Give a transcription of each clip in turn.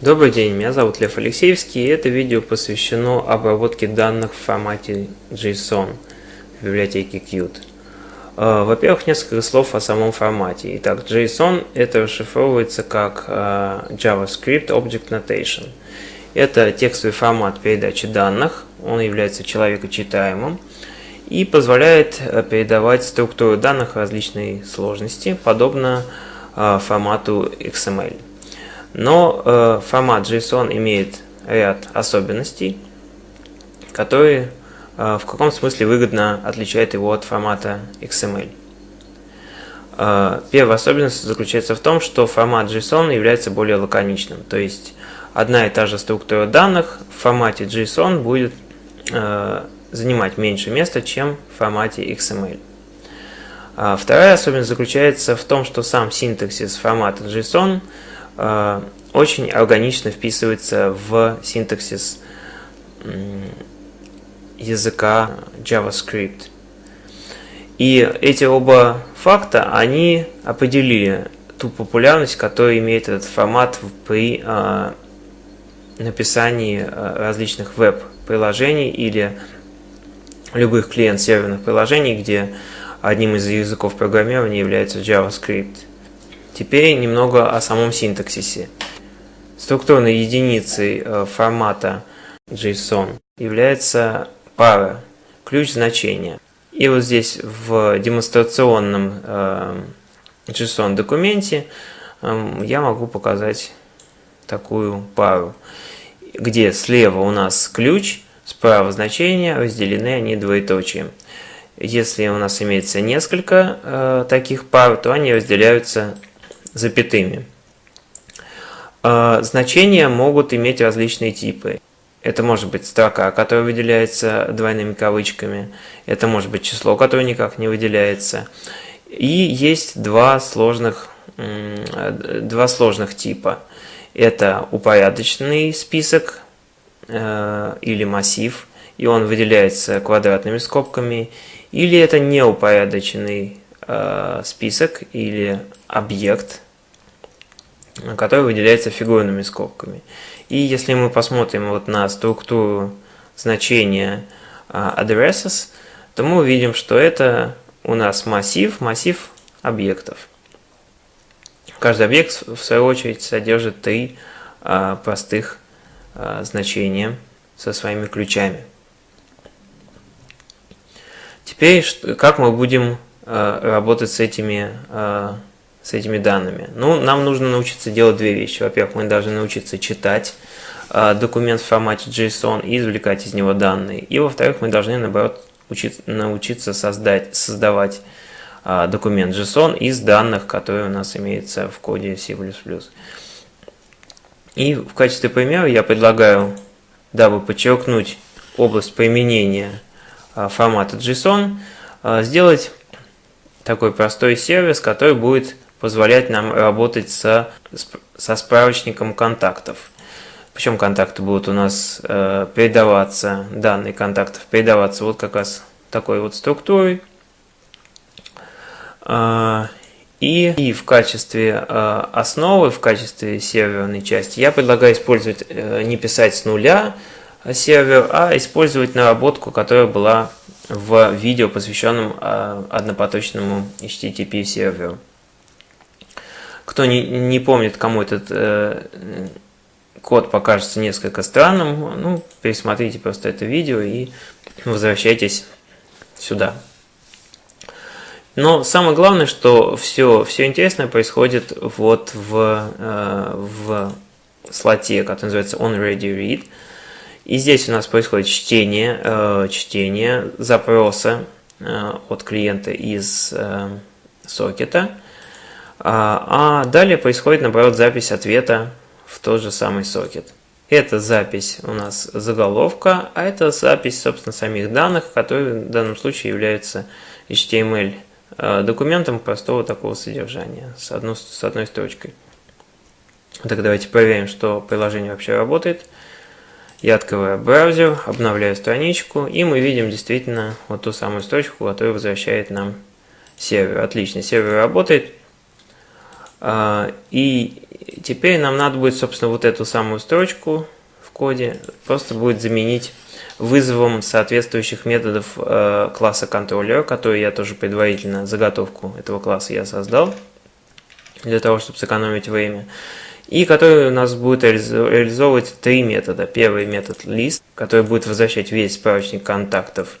Добрый день, меня зовут Лев Алексеевский, и это видео посвящено обработке данных в формате JSON в библиотеке Qt. Э, во-первых, несколько слов о самом формате. Итак, JSON это расшифровывается как э, JavaScript Object Notation. Это текстовый формат передачи данных, он является человекочитаемым и позволяет э, передавать структуру данных различной сложности, подобно формату XML. Но э, формат JSON имеет ряд особенностей, которые э, в каком смысле выгодно отличают его от формата XML. Э, первая особенность заключается в том, что формат JSON является более лаконичным, то есть одна и та же структура данных в формате JSON будет э, занимать меньше места, чем в формате XML. А вторая особенность заключается в том, что сам синтаксис формата JSON – очень органично вписывается в синтаксис языка JavaScript. И эти оба факта, они определили ту популярность, которую имеет этот формат при э, написании э, различных веб-приложений или любых клиент-серверных приложений, где одним из языков программирования является JavaScript. Теперь немного о самом синтаксисе. Структурной единицей э, формата JSON является пара, ключ значения. И вот здесь в демонстрационном э, JSON документе эм, я могу показать такую пару, где слева у нас ключ, справа значение, разделены они двоеточием. Если у нас имеется несколько э, таких пар, то они разделяются запятыми. А, значения могут иметь различные типы. Это может быть строка, которая выделяется двойными кавычками. Это может быть число, которое никак не выделяется. И есть два сложных, два сложных типа. Это упорядоченный список э, или массив, и он выделяется квадратными скобками. Или это неупорядоченный э, список или объект, который выделяется фигурными скобками. И если мы посмотрим вот на структуру значения uh, addresses, то мы увидим, что это у нас массив, массив объектов. Каждый объект, в свою очередь, содержит три uh, простых uh, значения со своими ключами. Теперь, как мы будем работать с этими с этими данными? Ну, нам нужно научиться делать две вещи. Во-первых, мы должны научиться читать э, документ в формате JSON и извлекать из него данные. И во-вторых, мы должны, наоборот, учиться, научиться создать, создавать э, документ JSON из данных, которые у нас имеются в коде C++. И в качестве примера я предлагаю, дабы подчеркнуть область применения э, формата JSON, э, сделать такой простой сервис, который будет позволять нам работать со, со справочником контактов. Причем контакты будут у нас э, передаваться, данные контактов передаваться вот как раз такой вот структурой. Э, и, и в качестве э, основы, в качестве серверной части я предлагаю использовать, э, не писать с нуля сервер, а использовать наработку, которая была в видео, посвященном э, однопоточному HTTP серверу. Кто не, помнит, кому этот э, код покажется несколько странным, ну, пересмотрите просто это видео и возвращайтесь сюда. Но самое главное, что все, все интересное происходит вот в, э, в слоте, который называется onReadyRead. И здесь у нас происходит чтение, э, чтение запроса э, от клиента из э, сокета. А, а далее происходит, наоборот, запись ответа в тот же самый сокет. Это запись у нас заголовка, а это запись, собственно, самих данных, которые в данном случае являются HTML документом простого такого содержания с, одной с одной строчкой. Так давайте проверим, что приложение вообще работает. Я открываю браузер, обновляю страничку, и мы видим действительно вот ту самую строчку, которая возвращает нам сервер. Отлично, сервер работает. А, и теперь нам надо будет, собственно, вот эту самую строчку в коде просто будет заменить вызовом соответствующих методов э, класса контроллера, который я тоже предварительно, заготовку этого класса я создал, для того, чтобы сэкономить время, и который у нас будет реализовывать три метода. Первый метод list, который будет возвращать весь справочник контактов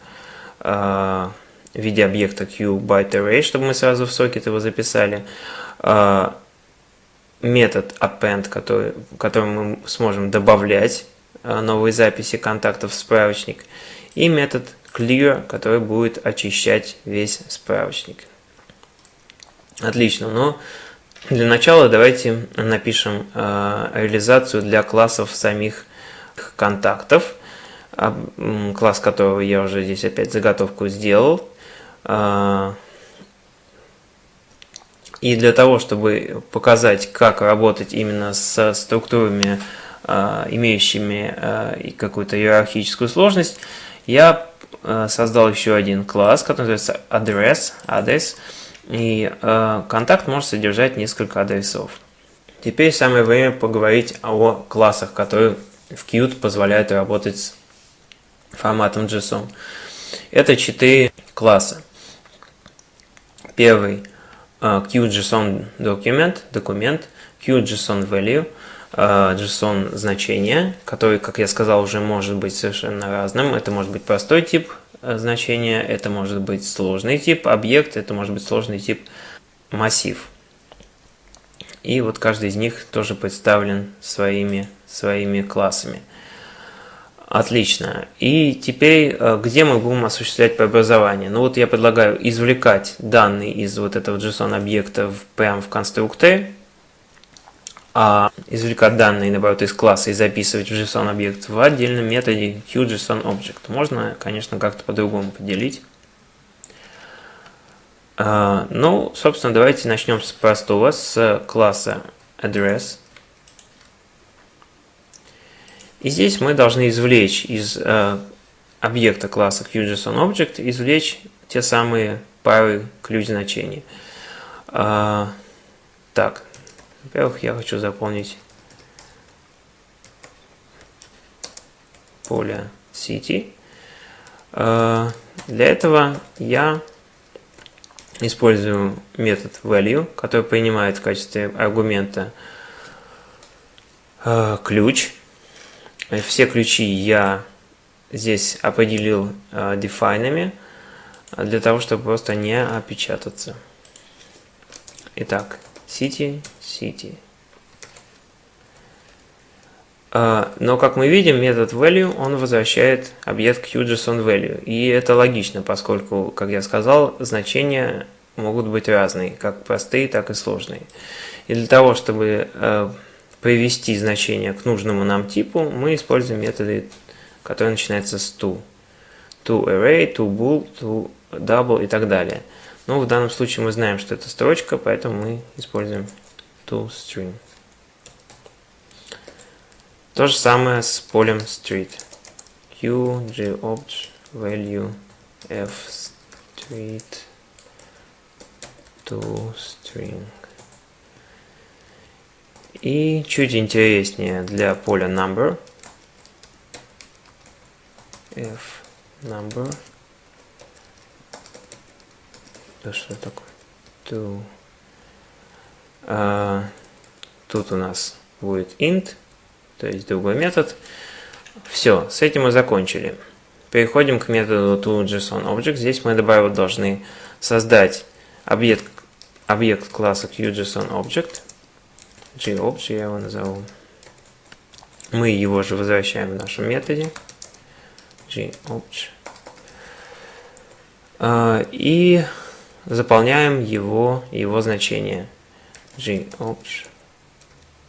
э, в виде объекта QByteArray, чтобы мы сразу в сокет его записали. Э, метод append, который, которым мы сможем добавлять Э, новые записи контактов в справочник, и метод clear, который будет очищать весь справочник. Отлично, но для начала давайте напишем э, реализацию для классов самих контактов, класс которого я уже здесь опять заготовку сделал. Э, и для того, чтобы показать, как работать именно с структурами Э, имеющими какую-то иерархическую сложность, я создал еще один класс, который называется address, адрес, и контакт может содержать несколько адресов. Теперь самое время поговорить о классах, которые в Qt позволяют работать с форматом JSON. Это четыре класса. Первый QJSON Document, документ, QJSON Value – JSON значение, который, как я сказал, уже может быть совершенно разным. Это может быть простой тип э, значения, это может быть сложный тип объект, это может быть сложный тип массив. И вот каждый из них тоже представлен своими, своими классами. Отлично. И теперь, э, где мы будем осуществлять преобразование? Ну вот я предлагаю извлекать данные из вот этого JSON объекта прямо в конструкторе а извлекать данные, наоборот, из класса и записывать в JSON объект в отдельном методе QJSON Можно, конечно, как-то по-другому поделить. А, ну, собственно, давайте начнем с простого, с класса address. И здесь мы должны извлечь из э, объекта класса QJSON извлечь те самые пары ключ значений. А, так, во-первых, я хочу заполнить поле City. Э, для этого я использую метод value, который принимает в качестве аргумента э, ключ. Все ключи я здесь определил э, дефайнами для того, чтобы просто не опечататься. Итак, city city. А, но, как мы видим, метод value, он возвращает объект QJSON И это логично, поскольку, как я сказал, значения могут быть разные, как простые, так и сложные. И для того, чтобы э, привести значение к нужному нам типу, мы используем методы, которые начинаются с to. To array, to bool, to double и так далее. Но в данном случае мы знаем, что это строчка, поэтому мы используем toString. То же самое с полем street. q, gopt, value, f, street, toString. И чуть интереснее для поля number. f number. Да что такое? To а, тут у нас будет int, то есть другой метод. Все, с этим мы закончили. Переходим к методу toJSONObject. Здесь мы добавить должны создать объект, объект класса QJSONObject. GObj я его назову. Мы его же возвращаем в нашем методе. GObj. А, и заполняем его, его значение gopt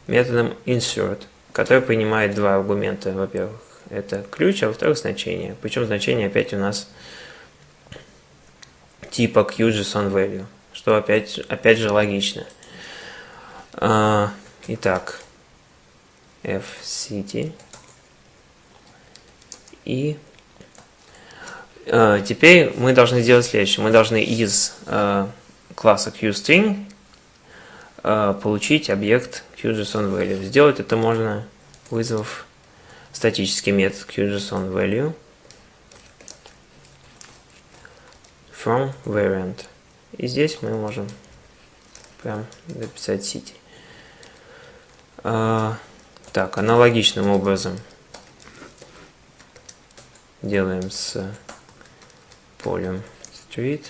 методом insert, который принимает два аргумента. Во-первых, это ключ, а во-вторых, значение. Причем значение опять у нас типа QJSON что опять, опять же логично. А, итак, fcity и а, теперь мы должны сделать следующее. Мы должны из а, класса QString получить объект QJSON Сделать это можно, вызвав статический метод QJSON from variant. И здесь мы можем прям написать city. А, так, аналогичным образом делаем с полем street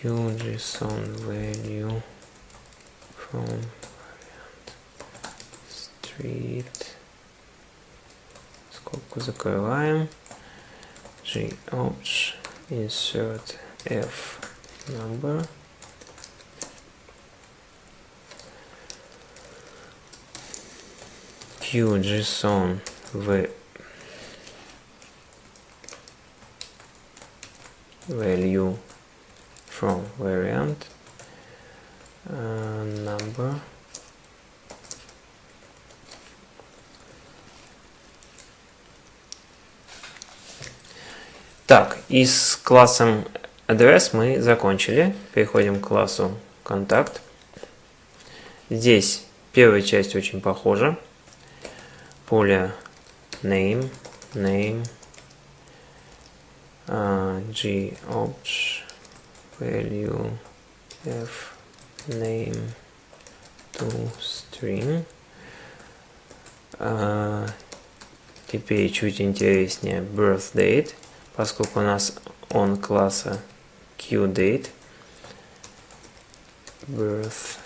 qjson value from variant street скобку закрываем gopt insert f number qjson v value from variant uh, number Так, и с классом address мы закончили. Переходим к классу контакт. Здесь первая часть очень похожа. Поле name, name, uh, g value f name to string. Uh, теперь чуть интереснее birth date поскольку у нас он класса QDate, birth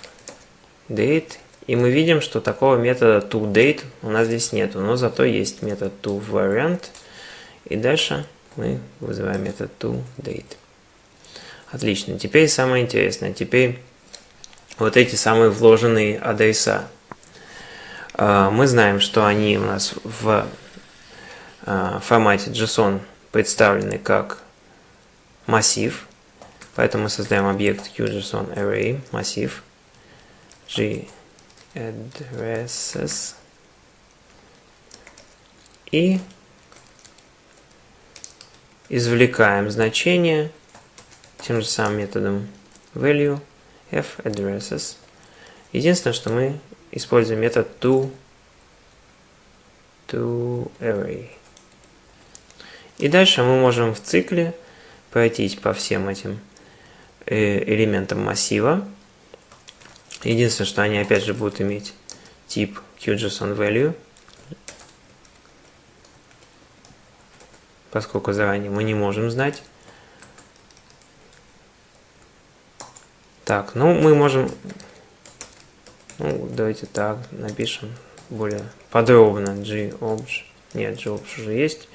date, и мы видим, что такого метода toDate у нас здесь нету, но зато есть метод toVariant, и дальше мы вызываем метод toDate. Отлично. Теперь самое интересное. Теперь вот эти самые вложенные адреса. А, мы знаем, что они у нас в а, формате JSON представлены как массив, поэтому мы создаем объект QJSON массив g addresses и извлекаем значение тем же самым методом value f addresses. Единственное, что мы используем метод to, to array. И дальше мы можем в цикле пройтись по всем этим э, элементам массива. Единственное, что они опять же будут иметь тип QJSON поскольку заранее мы не можем знать. Так, ну мы можем, ну давайте так напишем более подробно gobj, нет, gobj уже есть,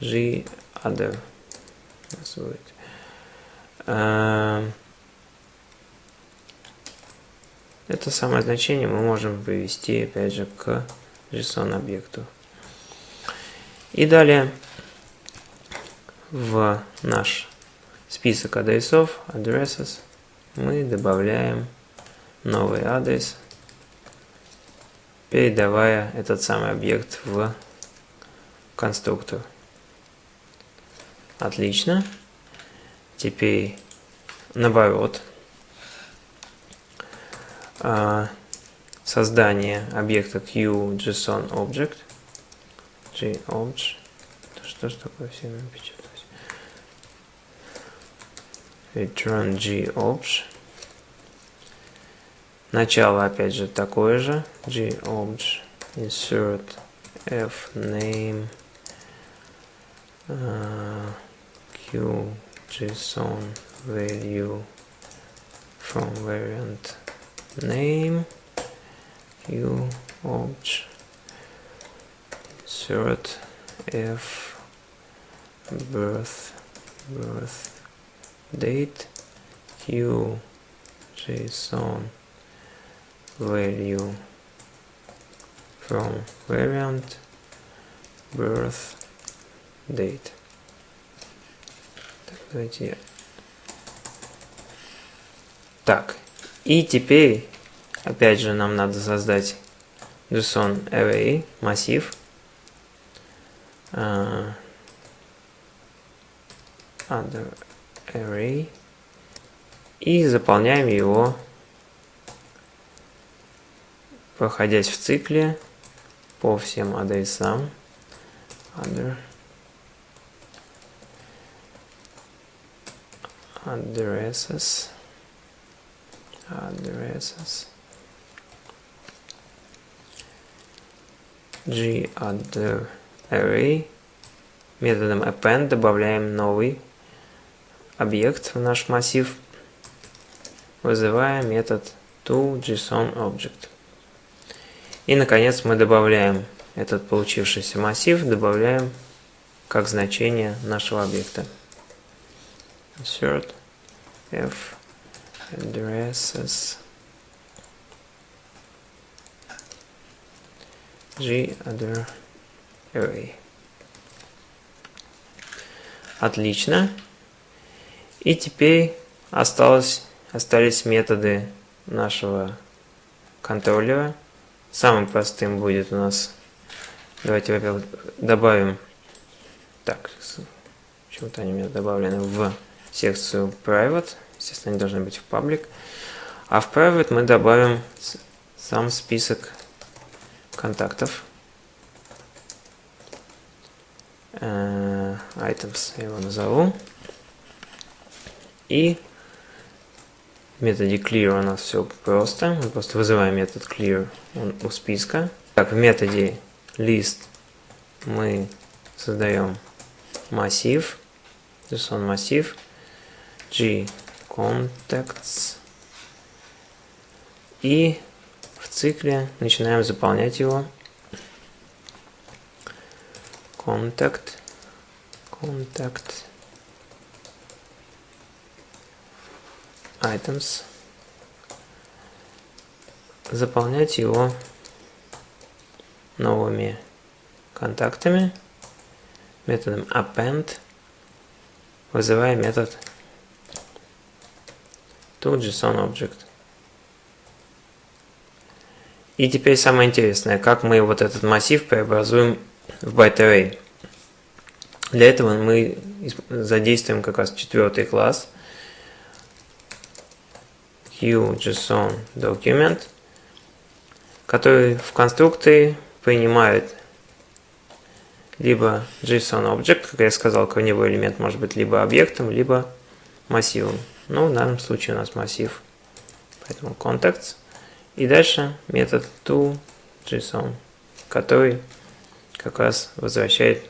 g other у нас будет. Это самое значение мы можем привести опять же к JSON объекту. И далее в наш список адресов, addresses, мы добавляем новый адрес, передавая этот самый объект в конструктор. Отлично. Теперь наоборот. А, создание объекта QJSON Object. JObj. Что ж такое все напечаталось? Return GObj. Начало опять же такое же. GObj. Insert F name. Uh, QJSON value from variant name q obj insert f birth birth date q json value from variant birth date Давайте Так, и теперь, опять же, нам надо создать JSON Array, массив. Uh, other array и заполняем его, проходясь в цикле по всем адресам. Other. addresses addresses g array методом append добавляем новый объект в наш массив вызывая метод toJSONObject. И, наконец, мы добавляем этот получившийся массив, добавляем как значение нашего объекта. Insert f addresses g other array. Отлично. И теперь осталось остались методы нашего контроллера. Самым простым будет у нас, давайте, во-первых, добавим, так, почему-то они у меня добавлены в секцию private, естественно, они должны быть в public, а в private мы добавим сам список контактов, uh, items я его назову, и в методе clear у нас все просто. Мы просто вызываем метод clear у списка. Так, в методе list мы создаем массив. JSON массив. G contacts. И в цикле начинаем заполнять его. Contact. Contact. Items, заполнять его новыми контактами. Методом append, вызывая метод toJSONObject. И теперь самое интересное, как мы вот этот массив преобразуем в byte Для этого мы задействуем как раз четвертый класс – QJSON document, который в конструкции принимает либо JSON Object, как я сказал, корневой элемент может быть либо объектом, либо массивом. Но в данном случае у нас массив, поэтому contacts. И дальше метод toJSON, который как раз возвращает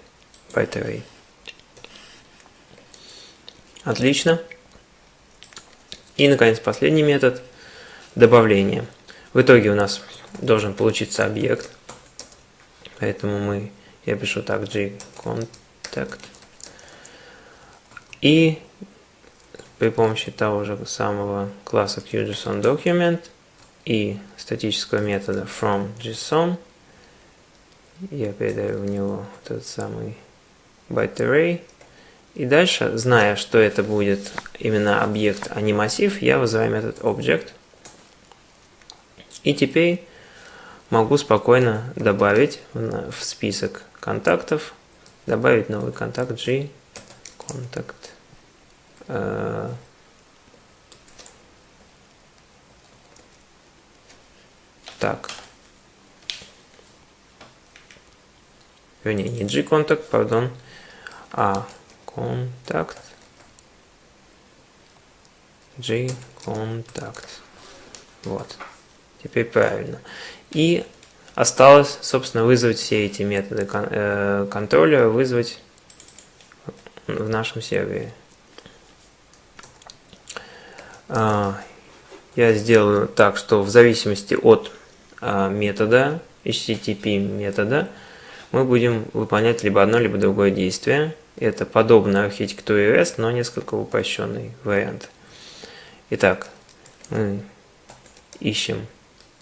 byte array. Отлично. И, наконец, последний метод – добавление. В итоге у нас должен получиться объект, поэтому мы, я пишу так, gcontact. И при помощи того же самого класса QJSON и статического метода FromJSON я передаю в него этот самый byte array и дальше, зная, что это будет именно объект, а не массив, я вызываю метод object. И теперь могу спокойно добавить в список контактов, добавить новый контакт G, контакт. Э, так. Вернее, не G контакт, пардон, а контакт G контакт. Вот. Теперь правильно. И осталось, собственно, вызвать все эти методы э, контроля, вызвать в нашем сервере. А, я сделаю так, что в зависимости от а, метода, HTTP метода, мы будем выполнять либо одно, либо другое действие. Это подобная архитектуре REST, но несколько упрощенный вариант. Итак, мы ищем,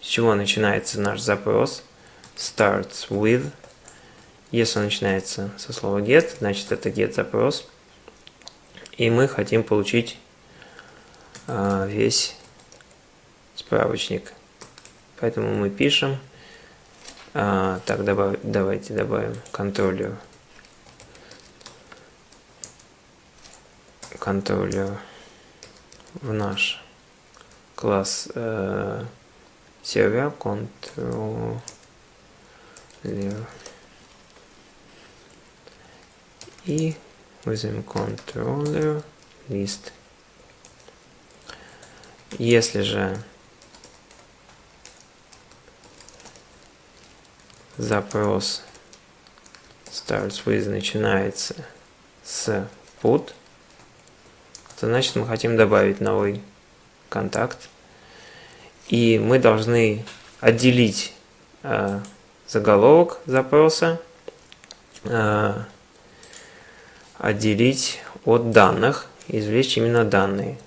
с чего начинается наш запрос. Starts with. Если он начинается со слова get, значит это get запрос. И мы хотим получить а, весь справочник. Поэтому мы пишем. А, так, добав, давайте добавим контроллер контроллер в наш класс э, сервер controller и вызовем controller list. Если же запрос starts with начинается с put, то значит мы хотим добавить новый контакт. И мы должны отделить э, заголовок запроса, э, отделить от данных, извлечь именно данные.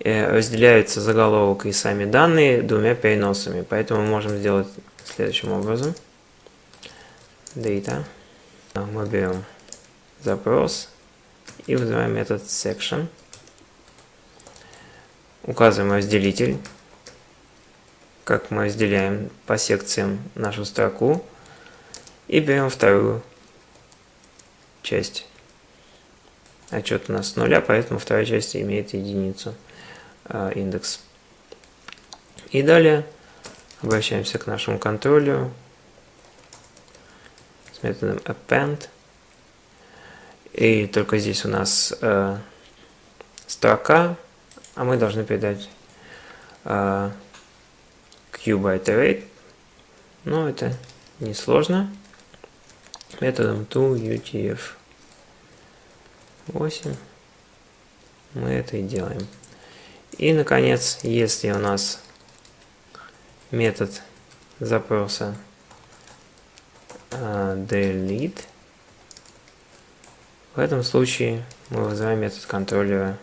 Э, разделяются заголовок и сами данные двумя переносами, поэтому мы можем сделать следующим образом. Data. Мы берем запрос и вызываем метод section. Указываем разделитель, как мы разделяем по секциям нашу строку. И берем вторую часть. Отчет у нас с нуля, поэтому вторая часть имеет единицу э, индекс. И далее обращаемся к нашему контроллеру с методом append. И только здесь у нас э, строка, а мы должны передать э, q Но это несложно. Методом toUTF 8 мы это и делаем. И, наконец, если у нас метод запроса uh, delete, в этом случае мы вызываем метод контроллера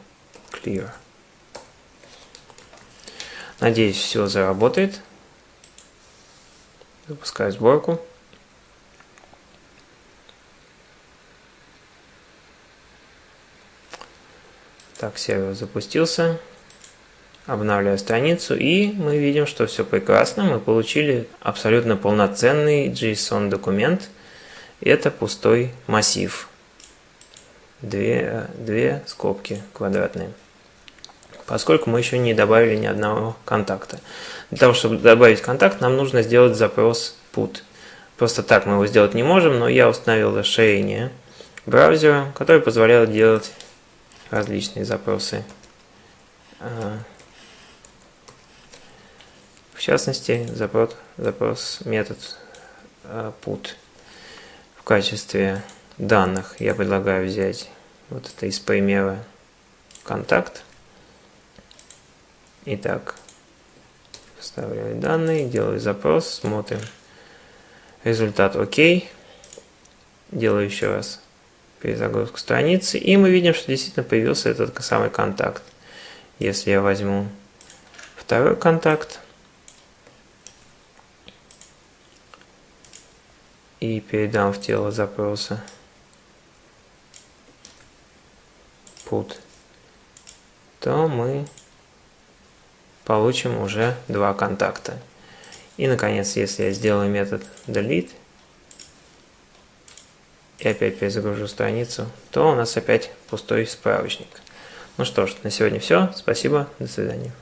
clear. Надеюсь, все заработает. Запускаю сборку. Так, сервер запустился. Обновляю страницу, и мы видим, что все прекрасно. Мы получили абсолютно полноценный JSON документ. Это пустой массив. Две, две скобки квадратные. Поскольку мы еще не добавили ни одного контакта. Для того, чтобы добавить контакт, нам нужно сделать запрос put. Просто так мы его сделать не можем, но я установил расширение браузера, которое позволяет делать различные запросы. А, в частности, запрос, запрос метод а, put. В качестве данных я предлагаю взять вот это из примера контакт. Итак, вставляю данные, делаю запрос, смотрим. Результат ОК. Делаю еще раз перезагрузку страницы. И мы видим, что действительно появился этот самый контакт. Если я возьму второй контакт и передам в тело запроса put, то мы получим уже два контакта. И, наконец, если я сделаю метод delete, и опять перезагружу страницу, то у нас опять пустой справочник. Ну что ж, на сегодня все. Спасибо. До свидания.